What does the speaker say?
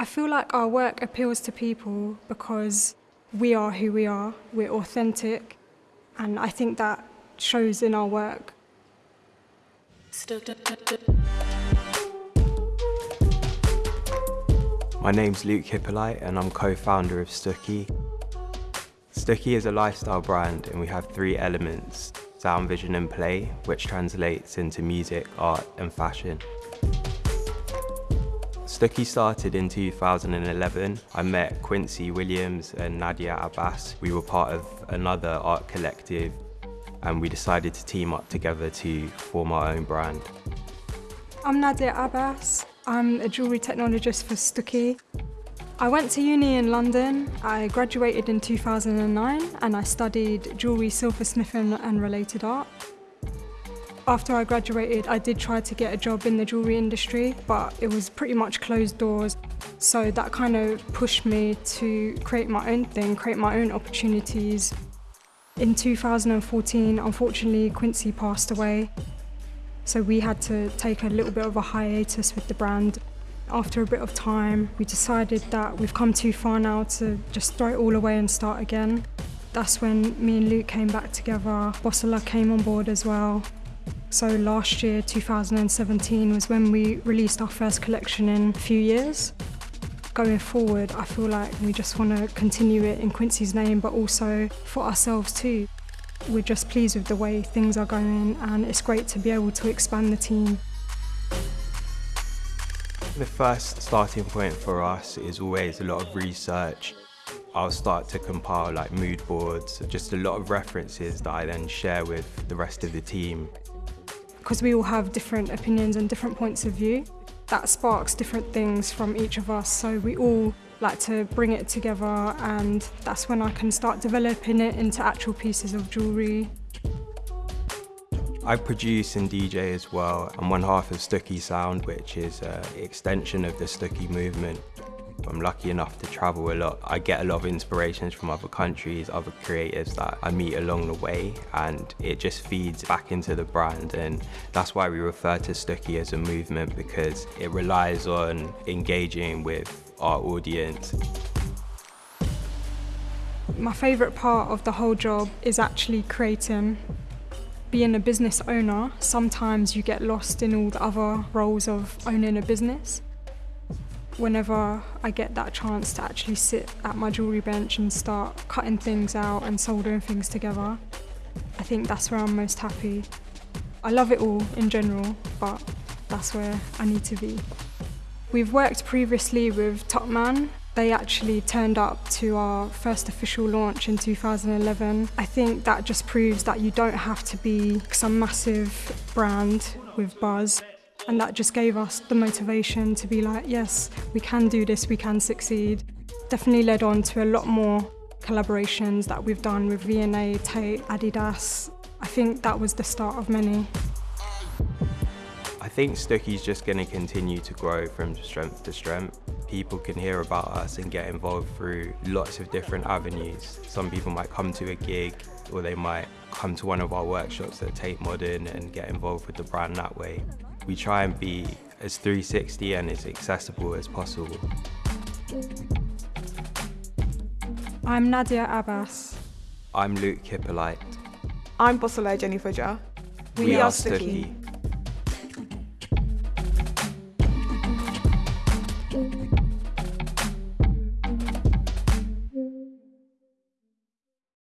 I feel like our work appeals to people because we are who we are, we're authentic, and I think that shows in our work. My name's Luke Hippolyte and I'm co-founder of Stucky. Stucky is a lifestyle brand and we have three elements, sound, vision and play, which translates into music, art and fashion. Stucky started in 2011. I met Quincy Williams and Nadia Abbas. We were part of another art collective and we decided to team up together to form our own brand. I'm Nadia Abbas. I'm a jewellery technologist for Stucky. I went to uni in London. I graduated in 2009 and I studied jewellery, silversmithing and related art. After I graduated, I did try to get a job in the jewellery industry, but it was pretty much closed doors. So that kind of pushed me to create my own thing, create my own opportunities. In 2014, unfortunately, Quincy passed away. So we had to take a little bit of a hiatus with the brand. After a bit of time, we decided that we've come too far now to just throw it all away and start again. That's when me and Luke came back together. Bossala came on board as well. So last year, 2017, was when we released our first collection in a few years. Going forward, I feel like we just want to continue it in Quincy's name, but also for ourselves too. We're just pleased with the way things are going and it's great to be able to expand the team. The first starting point for us is always a lot of research. I'll start to compile like mood boards, just a lot of references that I then share with the rest of the team because we all have different opinions and different points of view, that sparks different things from each of us. So we all like to bring it together and that's when I can start developing it into actual pieces of jewellery. I produce and DJ as well. I'm one half of Stucky Sound, which is an extension of the Stucky movement. I'm lucky enough to travel a lot. I get a lot of inspirations from other countries, other creatives that I meet along the way and it just feeds back into the brand and that's why we refer to Stucky as a movement because it relies on engaging with our audience. My favourite part of the whole job is actually creating. Being a business owner, sometimes you get lost in all the other roles of owning a business whenever I get that chance to actually sit at my jewellery bench and start cutting things out and soldering things together, I think that's where I'm most happy. I love it all in general, but that's where I need to be. We've worked previously with Topman. They actually turned up to our first official launch in 2011. I think that just proves that you don't have to be some massive brand with buzz and that just gave us the motivation to be like, yes, we can do this, we can succeed. Definitely led on to a lot more collaborations that we've done with V&A, Tate, Adidas. I think that was the start of many. I think Stucky's just going to continue to grow from strength to strength. People can hear about us and get involved through lots of different avenues. Some people might come to a gig or they might come to one of our workshops at Tate Modern and get involved with the brand that way. We try and be as 360 and as accessible as possible. I'm Nadia Abbas. I'm Luke Hippolyte. I'm Bossala Jenny Fudger. We, we, are, Stucky. Stucky.